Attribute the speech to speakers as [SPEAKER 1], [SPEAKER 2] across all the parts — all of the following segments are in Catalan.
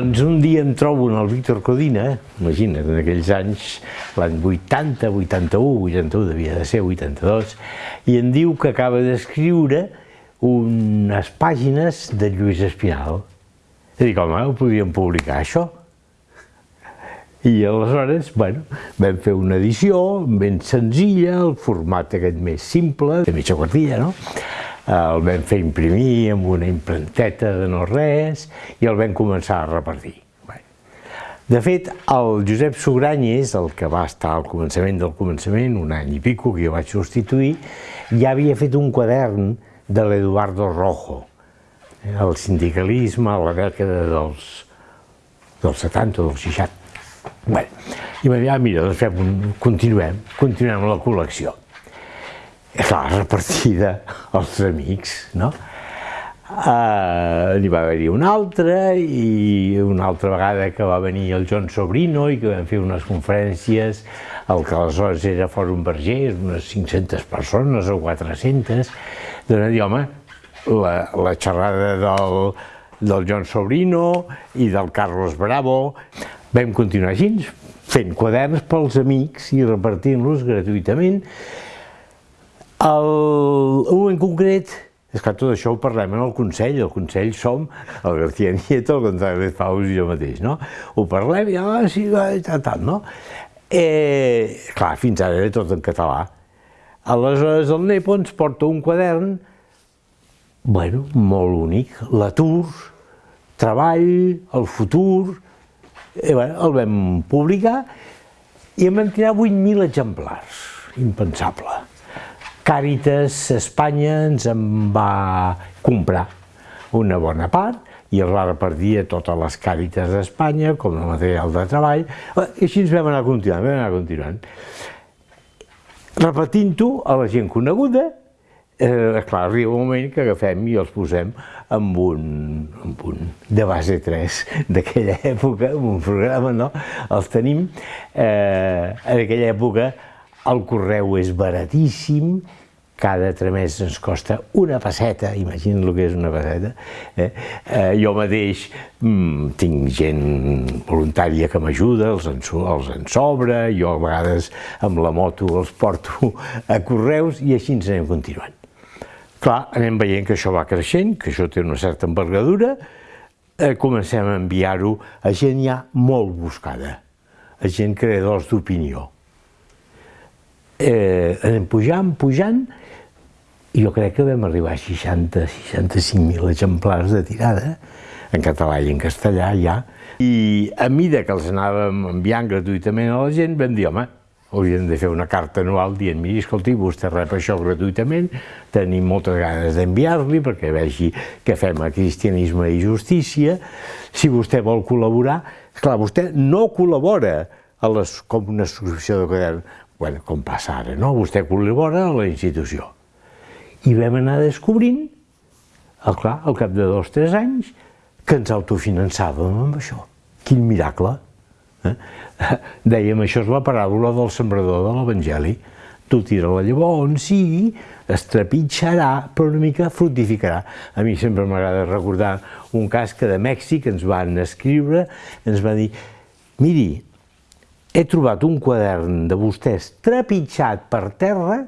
[SPEAKER 1] Doncs un dia em trobo en el Víctor Codina, imagina't, en aquells anys, l'any 80, 81, 81, devia de ser 82, i em diu que acaba d'escriure unes pàgines de Lluís Espinal. I dic, home, ho podíem publicar, això? I aleshores, bueno, vam fer una edició ben senzilla, el format aquest més simple, de mitja quartilla, no? El vam fer imprimir amb una imprenteta de no res i el vam començar a repartir. De fet, el Josep Sugranyes, el que va estar al començament del començament, un any i pico, que jo vaig substituir, ja havia fet un quadern de l'Eduardo Rojo, el sindicalisme a la dècada dels, dels 70 o dels 60. Bé, i va dir, ah, mira, doncs fem un, continuem, continuem la col·lecció clar, repartida als amics, no? Uh, n'hi va haver-hi una altra i una altra vegada que va venir el John Sobrino i que vam fer unes conferències el que aleshores era Fòrum Vergés, unes 500 persones o 400, doncs dir, home, la, la xerrada del, del John Sobrino i del Carlos Bravo, vam continuar així, fent quaderns pels amics i repartint-los gratuïtament el, un en concret, és que tot això ho parlem en el Consell, el Consell som el García Nieto, el González Faus i jo mateix, no? Ho parlem i, ah, sí, tal, tal, no? Eh, clar, fins ara era tot en català. Aleshores el Nepo ens porta un quadern, bueno, molt únic, l'atur, treball, el futur, i bueno, el vam publicar i en vam tirar 8.000 exemplars, impensable. Càritas Espanya ens en va comprar una bona part i els va repartir a totes les Càritas d'Espanya com a material de treball i així ens vam anar continuant, vam anar continuant. Repetint-ho a la gent coneguda, eh, clar, arriba un moment que agafem i els posem amb un, amb un de base 3 d'aquella època, amb un programa, no? Els tenim, eh, en aquella època el correu és baratíssim, cada tramès ens costa una passeta, imagina't el que és una passeta. Eh? Eh, jo mateix mm, tinc gent voluntària que m'ajuda, els, en, els en sobra, jo a vegades amb la moto els porto a correus i així ens anem continuant. Clar, anem veient que això va creixent, que això té una certa envergadura, eh, comencem a enviar-ho a gent ja molt buscada, a gent creadors d'opinió eh, anem pujant, pujant, i jo crec que vam arribar a 60-65.000 exemplars de tirada, en català i en castellà ja, i a mida que els anàvem enviant gratuïtament a la gent, vam dir, home, hauríem de fer una carta anual dient, miri, escolti, vostè rep això gratuïtament, tenim moltes ganes d'enviar-li perquè vegi que fem a cristianisme i justícia, si vostè vol col·laborar, clar, vostè no col·labora a les, com una subscripció de quadern, bueno, com passa ara, no? Vostè col·labora a la institució. I vam anar descobrint, el, clar, al cap de dos o tres anys, que ens autofinançàvem amb això. Quin miracle! Eh? Dèiem, això és la paràbola del sembrador de l'Evangeli. Tu tira la llavor on sigui, es trepitjarà, però una mica fructificarà. A mi sempre m'agrada recordar un cas que de Mèxic ens van escriure, ens va dir, miri, he trobat un quadern de vostès trepitjat per terra,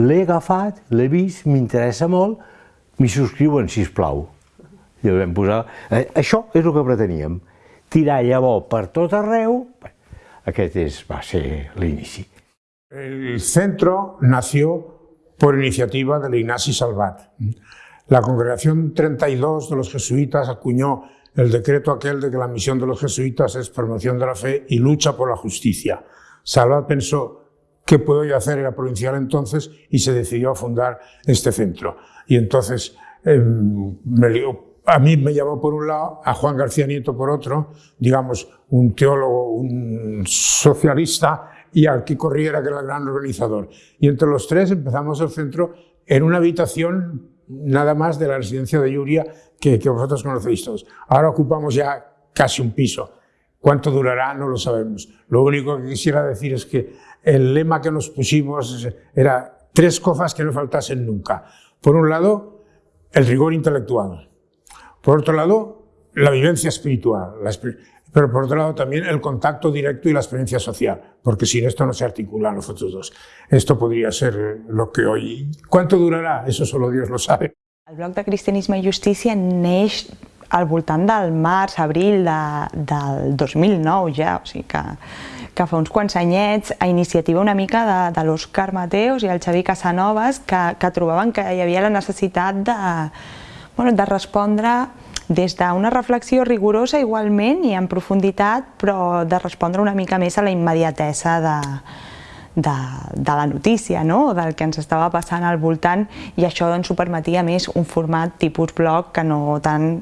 [SPEAKER 1] l'he agafat, l'he vist, m'interessa molt, m'hi subscriuen, si plau. I vam posar... Eh, això és el que preteníem, tirar llavor per tot arreu, aquest és, va ser l'inici.
[SPEAKER 2] El centro nació por iniciativa de Ignasi Salvat. La congregación 32 de los jesuitas acuñó el decreto aquel de que la misión de los jesuitas es promoción de la fe y lucha por la justicia. Salvat pensó, ¿qué puedo yo hacer? Era provincial entonces y se decidió a fundar este centro. Y entonces me, a mí me llamó por un lado, a Juan García Nieto por otro, digamos, un teólogo, un socialista, y al Kiko Riera, que era el gran organizador. Y entre los tres empezamos el centro en una habitación nada más de la residencia de Yuria que, vosotros conocéis todos. Ahora ocupamos ya casi un piso. ¿Cuánto durará? No lo sabemos. Lo único que quisiera decir es que el lema que nos pusimos era tres cosas que no faltasen nunca. Por un lado, el rigor intelectual. Por otro lado, la vivencia espiritual, la pero por otro lado también el contacto directo y la experiencia social, porque sin esto no se articulan los otros dos. Esto podría ser lo que hoy... ¿Cuánto durarà? Eso solo Dios lo sabe.
[SPEAKER 3] El bloc de Cristianisme i Justícia neix al voltant del març, abril de, del 2009 ja, o sigui que, que fa uns quants anyets, a iniciativa una mica de, de l'Òscar Mateos i el Xavi Casanovas, que, que trobaven que hi havia la necessitat de, bueno, de respondre des d'una reflexió rigorosa igualment i en profunditat, però de respondre una mica més a la immediatesa de, de, de la notícia, no? del que ens estava passant al voltant i això ens ho permetia més un format tipus blog que no tant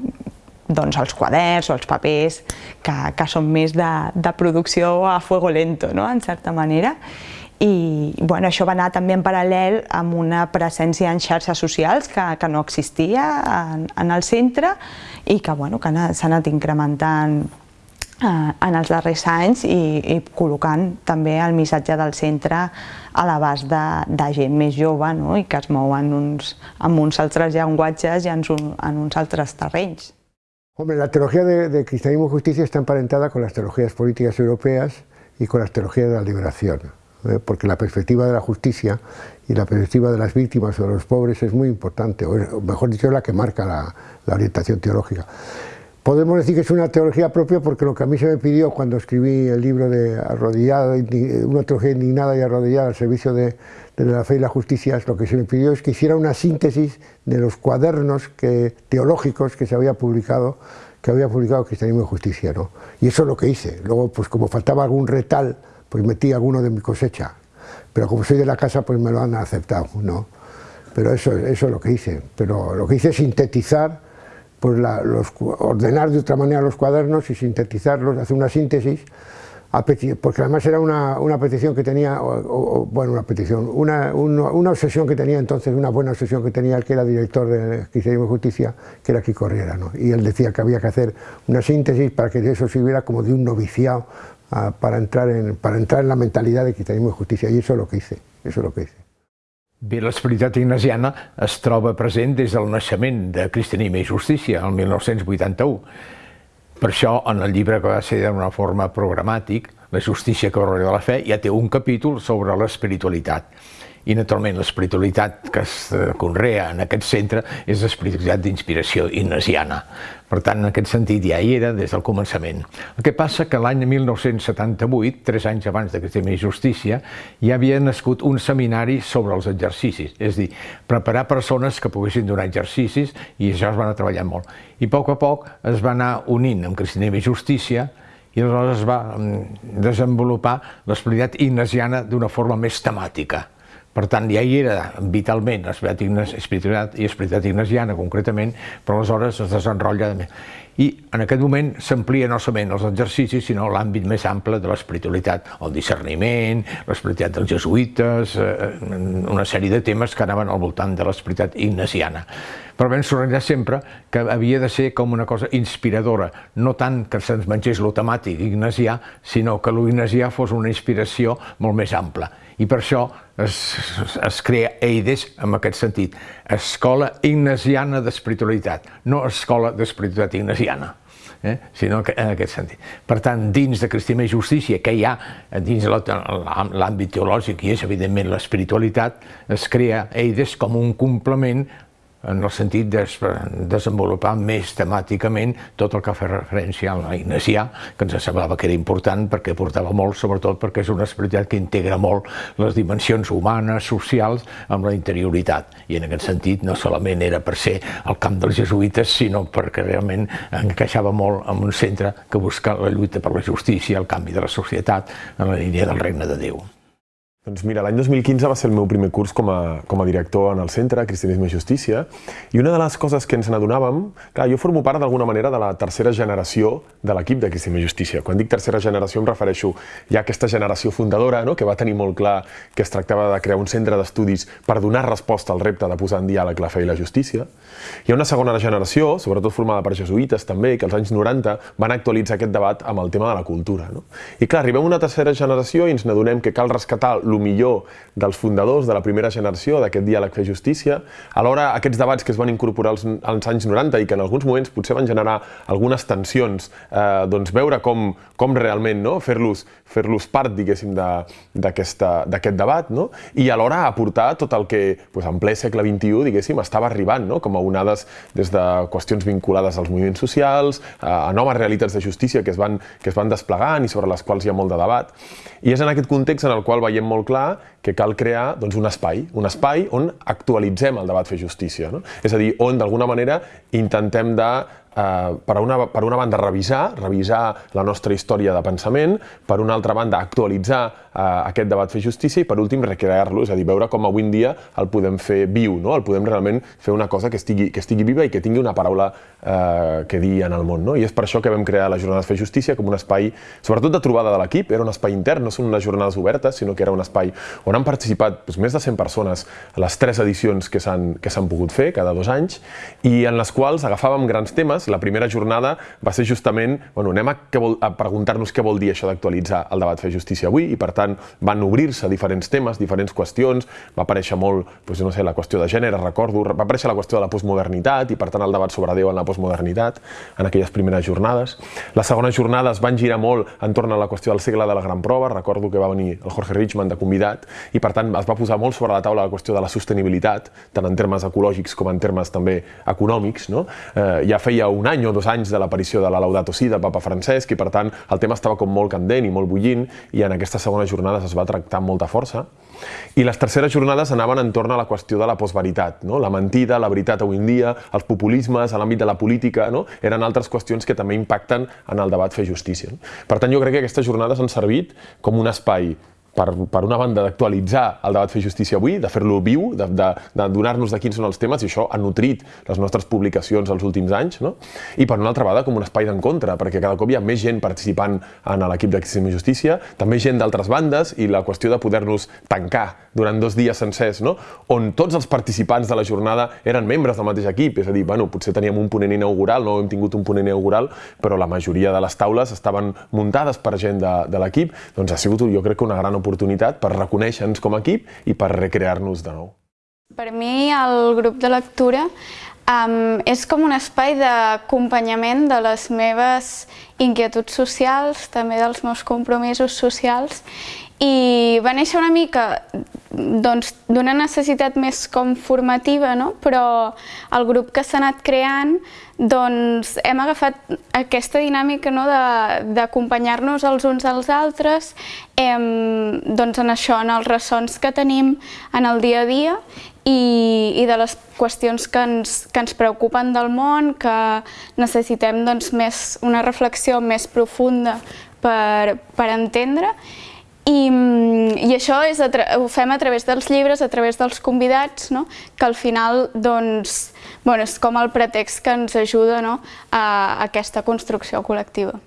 [SPEAKER 3] doncs, els quaderns o els papers que, que són més de, de producció a fuego lento, no? en certa manera i bueno, això va anar també en paral·lel amb una presència en xarxes socials que, que no existia en, en el centre i que, bueno, que s'ha anat incrementant eh, en els darrers anys i, i col·locant també el missatge del centre a l'abast de, de gent més jove no? i que es mou en uns, en uns altres llenguatges i en, en uns altres terrenys.
[SPEAKER 4] Hombre, la teología de, de cristianismo y justicia está emparentada con las teologías políticas europeas y con las teologías de la liberación. ¿Eh? porque la perspectiva de la justicia y la perspectiva de las víctimas o de los pobres es muy importante, o mejor dicho, es la que marca la, la orientación teológica. Podemos decir que es una teología propia porque lo que a mí se me pidió cuando escribí el libro de Arrodillada, una teología indignada y arrodillada al servicio de, la fe y la justicia, lo que se me pidió es que hiciera una síntesis de los cuadernos que, teológicos que se había publicado que había publicado Cristianismo y Justicia, ¿no? Y eso es lo que hice. Luego, pues como faltaba algún retal pues metí alguno de mi cosecha. Pero como soy de la casa, pues me lo han aceptado, ¿no? Pero eso, es lo que hice. Pero lo que hice es sintetizar, pues los, ordenar de otra manera los cuadernos y sintetizarlos, hacer una síntesis, porque además era una, una petición que tenía, bueno, una petición, una, una, obsesión que tenía entonces, una buena obsesión que tenía el que era director de Cristianismo y Justicia, que era aquí Corriera, ¿no? Y él decía que había que hacer una síntesis para que eso sirviera como de un noviciado para, entrar en, para entrar en la mentalidad de cristianismo y justicia, i això és el que hice, eso es lo que hice.
[SPEAKER 5] Bé, l'esperitat ignasiana es troba present des del naixement de Cristianisme i Justícia, el 1981. Per això, en el llibre que va ser d'una forma programàtic, La justícia que de la fe, ja té un capítol sobre l'espiritualitat i naturalment l'espiritualitat que es eh, conrea en aquest centre és l'espiritualitat d'inspiració ignasiana. Per tant, en aquest sentit ja hi era des del començament. El que passa que l'any 1978, tres anys abans de que estigui justícia, ja havia nascut un seminari sobre els exercicis, és a dir, preparar persones que poguessin donar exercicis i això es van a treballar molt. I a poc a poc es va anar unint amb Cristianisme i Justícia i aleshores es va mm, desenvolupar l'espiritualitat ignasiana d'una forma més temàtica. Per tant, ja hi era vitalment espiritualitat i espiritualitat ignasiana, concretament, però aleshores es desenrotlla de més. I en aquest moment s'amplia no solament els exercicis, sinó l'àmbit més ample de l'espiritualitat, el discerniment, l'espiritualitat dels jesuïtes, eh, una sèrie de temes que anaven al voltant de l'espiritualitat ignasiana. Però vam sorrellar sempre que havia de ser com una cosa inspiradora, no tant que se'ns mengés lo temàtic ignasià, sinó que l'ignasià fos una inspiració molt més ampla i per això es, es crea EIDES en aquest sentit, Escola Ignasiana d'Espiritualitat, no Escola d'Espiritualitat Ignasiana. Eh? sinó que en aquest sentit. Per tant, dins de Cristianisme i Justícia, que hi ha dins l'àmbit teològic i és evidentment l'espiritualitat, es crea EIDES com un complement en el sentit de desenvolupar més temàticament tot el que fa referència a la que ens semblava que era important perquè portava molt, sobretot perquè és una espiritualitat que integra molt les dimensions humanes, socials, amb la interioritat. I en aquest sentit no solament era per ser el camp dels jesuïtes, sinó perquè realment encaixava molt en un centre que busca la lluita per la justícia, el canvi de la societat, en la línia del regne de Déu.
[SPEAKER 6] Doncs mira, l'any 2015 va ser el meu primer curs com a, com a director en el centre, Cristianisme i Justícia, i una de les coses que ens n'adonàvem, clar, jo formo part d'alguna manera de la tercera generació de l'equip de Cristianisme i Justícia. Quan dic tercera generació em refereixo ja a aquesta generació fundadora, no?, que va tenir molt clar que es tractava de crear un centre d'estudis per donar resposta al repte de posar en diàleg la fe i la justícia. Hi ha una segona generació, sobretot formada per jesuïtes també, que als anys 90 van actualitzar aquest debat amb el tema de la cultura. No? I clar, arribem a una tercera generació i ens n'adonem que cal rescatar el millor dels fundadors de la primera generació d'aquest diàleg fer justícia. Alhora, aquests debats que es van incorporar als, als anys 90 i que en alguns moments potser van generar algunes tensions, eh, doncs veure com, com realment no? fer-los fer, -los, part, diguéssim, d'aquest debat, no? i alhora aportar tot el que doncs, en ple segle XXI, diguéssim, estava arribant, no? com a onades des de qüestions vinculades als moviments socials, a noves realitats de justícia que es van, que es van desplegant i sobre les quals hi ha molt de debat. I és en aquest context en el qual veiem molt clar que cal crear doncs, un espai, un espai on actualitzem el debat fer justícia. No? És a dir, on d'alguna manera intentem de eh, per, una, per una banda revisar, revisar la nostra història de pensament, per una altra banda actualitzar eh, aquest debat fer justícia i per últim recrear-lo, és a dir, veure com avui en dia el podem fer viu, no? el podem realment fer una cosa que estigui, que estigui viva i que tingui una paraula eh, que dir en el món. No? I és per això que vam crear la Jornada de Fer Justícia com un espai, sobretot de trobada de l'equip, era un espai intern, no són unes jornades obertes, sinó que era un espai on han participat doncs, més de 100 persones a les tres edicions que s'han pogut fer cada dos anys i en les quals agafàvem grans temes jornades. La primera jornada va ser justament, bueno, anem a, a preguntar-nos què vol dir això d'actualitzar el debat fer justícia avui i per tant van obrir-se diferents temes, diferents qüestions, va aparèixer molt, doncs, no sé, la qüestió de gènere, recordo, va aparèixer la qüestió de la postmodernitat i per tant el debat sobre Déu en la postmodernitat en aquelles primeres jornades. Les segones jornades van girar molt entorn a la qüestió del segle de la gran prova, recordo que va venir el Jorge Richman de convidat i per tant es va posar molt sobre la taula la qüestió de la sostenibilitat, tant en termes ecològics com en termes també econòmics. No? Eh, ja feia un any o dos anys de l'aparició de la Laudato Si del papa Francesc i per tant el tema estava com molt candent i molt bullint i en aquestes segones jornades es va tractar amb molta força. I les terceres jornades anaven entorn a la qüestió de la postveritat, no? la mentida, la veritat avui en dia, els populismes, a l'àmbit de la política, no? eren altres qüestions que també impacten en el debat fer justícia. Per tant, jo crec que aquestes jornades han servit com un espai per, per una banda, d'actualitzar el debat fer justícia avui, de fer-lo viu, de, de, de donar-nos de quins són els temes, i això ha nutrit les nostres publicacions els últims anys, no? i per una altra banda com un espai d'encontre, perquè cada cop hi ha més gent participant en l'equip de i Justícia, també gent d'altres bandes, i la qüestió de poder-nos tancar durant dos dies sencers, no? on tots els participants de la jornada eren membres del mateix equip, és a dir, bueno, potser teníem un ponent inaugural, no hem tingut un ponent inaugural, però la majoria de les taules estaven muntades per gent de, de l'equip, doncs ha sigut, jo crec que una gran per reconèixer-nos com a equip i per recrear-nos de nou.
[SPEAKER 7] Per mi el grup de lectura um, és com un espai d'acompanyament de les meves inquietuds socials, també dels meus compromisos socials i va néixer una mica doncs, d'una necessitat més com formativa, no? però el grup que s'ha anat creant doncs, hem agafat aquesta dinàmica no? d'acompanyar-nos els uns als altres hem, doncs, en això, en els ressons que tenim en el dia a dia i, i de les qüestions que ens, que ens preocupen del món, que necessitem doncs, més, una reflexió més profunda per, per entendre i, i això és ho fem a través dels llibres, a través dels convidats, no? que al final doncs, bueno, és com el pretext que ens ajuda no? a, a aquesta construcció col·lectiva.